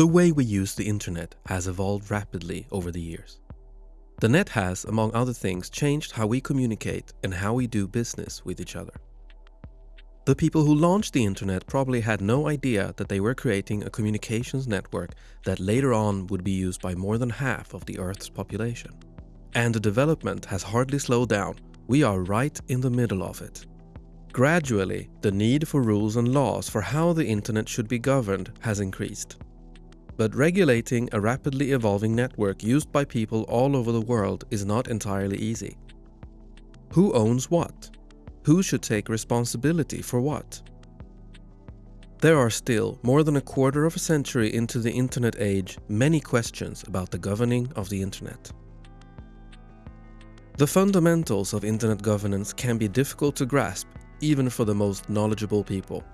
The way we use the internet has evolved rapidly over the years. The net has, among other things, changed how we communicate and how we do business with each other. The people who launched the internet probably had no idea that they were creating a communications network that later on would be used by more than half of the Earth's population. And the development has hardly slowed down. We are right in the middle of it. Gradually, the need for rules and laws for how the internet should be governed has increased. But regulating a rapidly evolving network used by people all over the world is not entirely easy. Who owns what? Who should take responsibility for what? There are still, more than a quarter of a century into the internet age, many questions about the governing of the internet. The fundamentals of internet governance can be difficult to grasp even for the most knowledgeable people.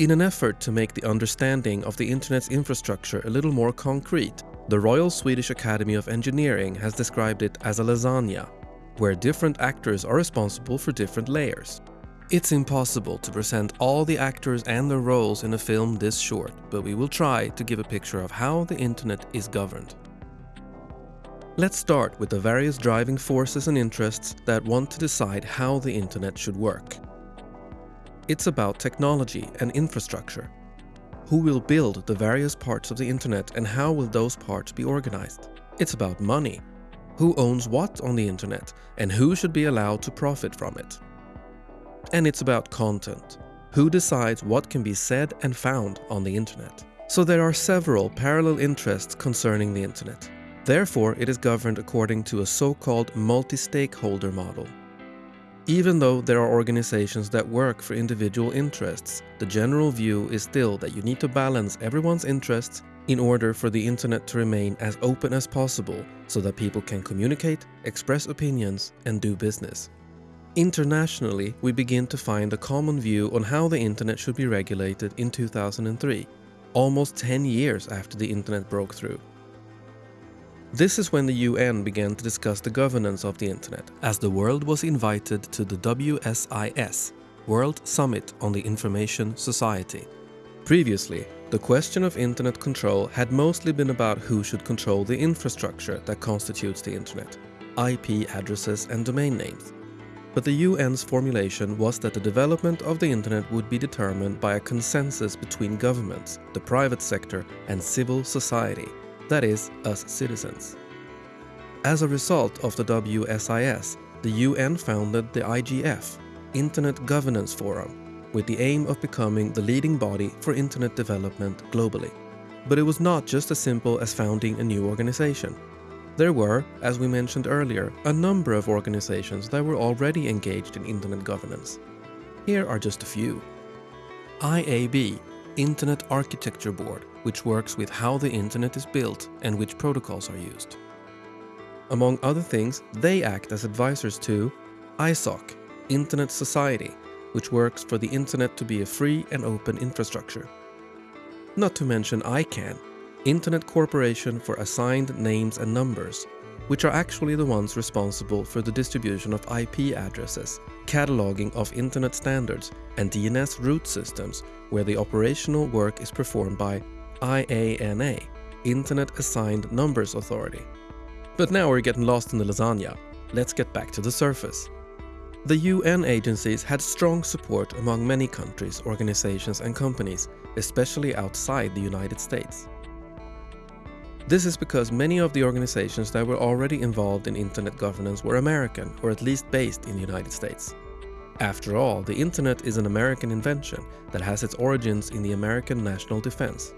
In an effort to make the understanding of the internet's infrastructure a little more concrete, the Royal Swedish Academy of Engineering has described it as a lasagna, where different actors are responsible for different layers. It's impossible to present all the actors and their roles in a film this short, but we will try to give a picture of how the internet is governed. Let's start with the various driving forces and interests that want to decide how the internet should work. It's about technology and infrastructure. Who will build the various parts of the internet and how will those parts be organized? It's about money. Who owns what on the internet and who should be allowed to profit from it? And it's about content. Who decides what can be said and found on the internet? So there are several parallel interests concerning the internet. Therefore, it is governed according to a so-called multi-stakeholder model. Even though there are organizations that work for individual interests, the general view is still that you need to balance everyone's interests in order for the internet to remain as open as possible so that people can communicate, express opinions, and do business. Internationally, we begin to find a common view on how the internet should be regulated in 2003, almost 10 years after the internet broke through. This is when the UN began to discuss the governance of the internet, as the world was invited to the WSIS, World Summit on the Information Society. Previously, the question of internet control had mostly been about who should control the infrastructure that constitutes the internet, IP addresses and domain names. But the UN's formulation was that the development of the internet would be determined by a consensus between governments, the private sector and civil society, that is, us citizens. As a result of the WSIS, the UN founded the IGF, Internet Governance Forum, with the aim of becoming the leading body for internet development globally. But it was not just as simple as founding a new organization. There were, as we mentioned earlier, a number of organizations that were already engaged in internet governance. Here are just a few. IAB, Internet Architecture Board, which works with how the internet is built and which protocols are used. Among other things, they act as advisors to ISOC, Internet Society, which works for the internet to be a free and open infrastructure. Not to mention ICANN, Internet Corporation for Assigned Names and Numbers, which are actually the ones responsible for the distribution of IP addresses, cataloging of internet standards, and DNS root systems, where the operational work is performed by IANA, Internet Assigned Numbers Authority. But now we're getting lost in the lasagna. Let's get back to the surface. The UN agencies had strong support among many countries, organizations and companies, especially outside the United States. This is because many of the organizations that were already involved in internet governance were American or at least based in the United States. After all, the internet is an American invention that has its origins in the American national defense.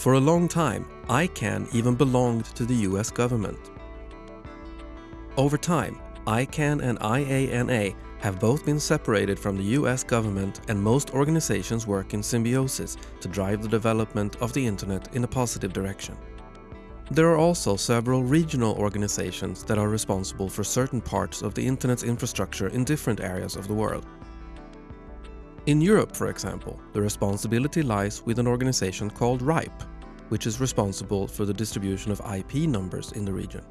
For a long time, ICANN even belonged to the US government. Over time, ICANN and IANA have both been separated from the US government and most organizations work in symbiosis to drive the development of the internet in a positive direction. There are also several regional organizations that are responsible for certain parts of the internet's infrastructure in different areas of the world. In Europe, for example, the responsibility lies with an organization called RIPE, which is responsible for the distribution of IP numbers in the region.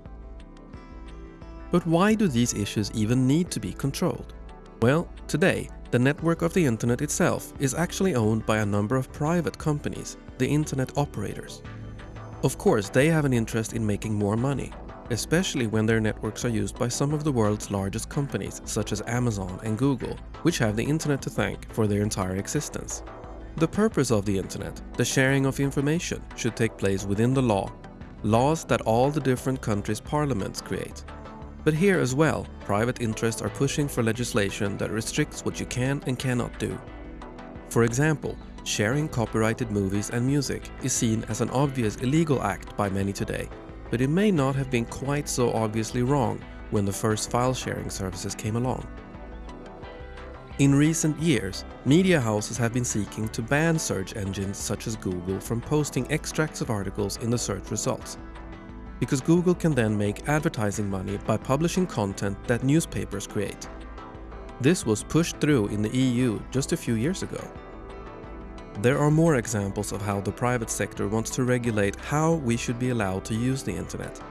But why do these issues even need to be controlled? Well, today, the network of the internet itself is actually owned by a number of private companies, the internet operators. Of course, they have an interest in making more money, especially when their networks are used by some of the world's largest companies such as Amazon and Google, which have the internet to thank for their entire existence. The purpose of the internet, the sharing of information, should take place within the law, laws that all the different countries' parliaments create. But here as well, private interests are pushing for legislation that restricts what you can and cannot do. For example, sharing copyrighted movies and music is seen as an obvious illegal act by many today, but it may not have been quite so obviously wrong when the first file sharing services came along. In recent years, media houses have been seeking to ban search engines such as Google from posting extracts of articles in the search results. Because Google can then make advertising money by publishing content that newspapers create. This was pushed through in the EU just a few years ago. There are more examples of how the private sector wants to regulate how we should be allowed to use the internet,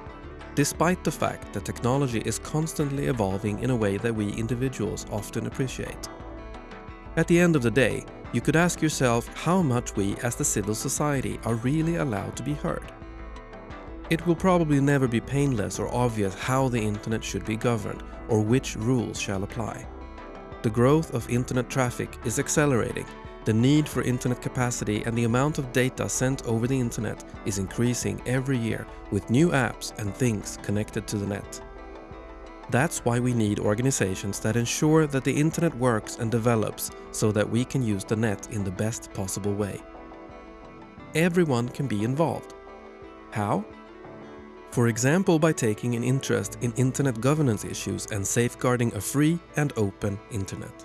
despite the fact that technology is constantly evolving in a way that we individuals often appreciate. At the end of the day, you could ask yourself how much we as the civil society are really allowed to be heard. It will probably never be painless or obvious how the internet should be governed or which rules shall apply. The growth of internet traffic is accelerating, the need for internet capacity and the amount of data sent over the internet is increasing every year with new apps and things connected to the net. That's why we need organizations that ensure that the internet works and develops so that we can use the net in the best possible way. Everyone can be involved. How? For example by taking an interest in internet governance issues and safeguarding a free and open internet.